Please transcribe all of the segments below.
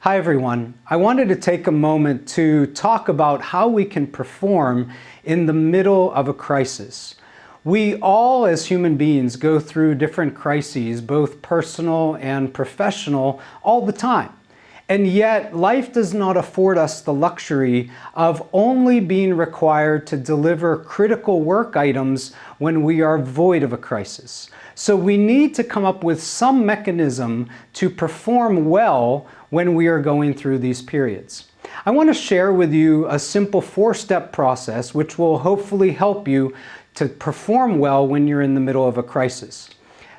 Hi everyone. I wanted to take a moment to talk about how we can perform in the middle of a crisis. We all as human beings go through different crises, both personal and professional, all the time. And yet, life does not afford us the luxury of only being required to deliver critical work items when we are void of a crisis. So we need to come up with some mechanism to perform well when we are going through these periods. I want to share with you a simple four-step process which will hopefully help you to perform well when you're in the middle of a crisis.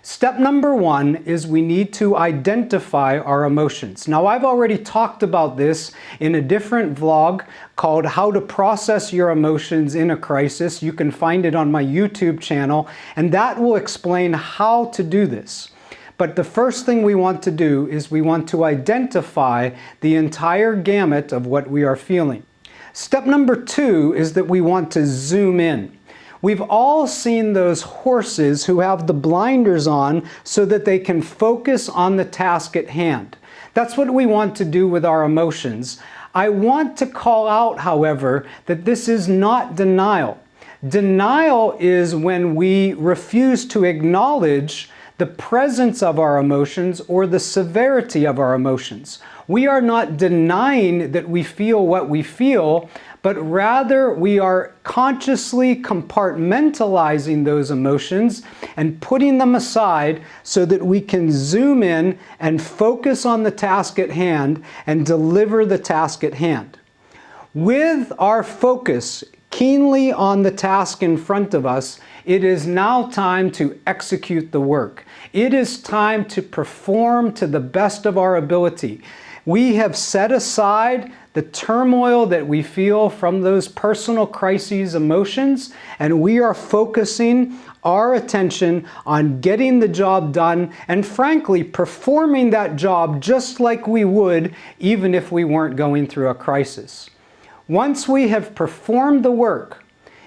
Step number one is we need to identify our emotions. Now I've already talked about this in a different vlog called How to Process Your Emotions in a Crisis. You can find it on my YouTube channel and that will explain how to do this. But the first thing we want to do is we want to identify the entire gamut of what we are feeling. Step number two is that we want to zoom in. We've all seen those horses who have the blinders on so that they can focus on the task at hand. That's what we want to do with our emotions. I want to call out, however, that this is not denial. Denial is when we refuse to acknowledge the presence of our emotions or the severity of our emotions. We are not denying that we feel what we feel, but rather we are consciously compartmentalizing those emotions and putting them aside so that we can zoom in and focus on the task at hand and deliver the task at hand. With our focus keenly on the task in front of us, it is now time to execute the work. It is time to perform to the best of our ability. We have set aside the turmoil that we feel from those personal crises emotions, and we are focusing our attention on getting the job done and frankly performing that job just like we would even if we weren't going through a crisis. Once we have performed the work,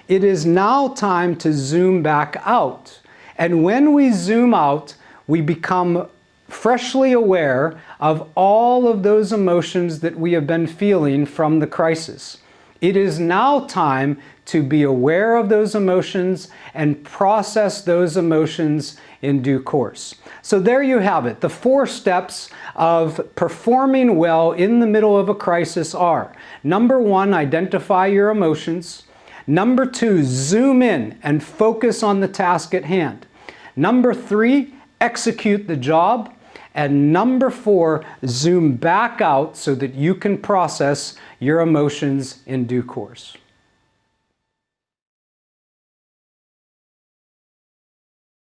it is now time to zoom back out. And when we zoom out, we become freshly aware of all of those emotions that we have been feeling from the crisis. It is now time to be aware of those emotions and process those emotions in due course. So there you have it. The four steps of performing well in the middle of a crisis are number one, identify your emotions. Number two, zoom in and focus on the task at hand. Number three, execute the job. And number four, zoom back out so that you can process your emotions in due course.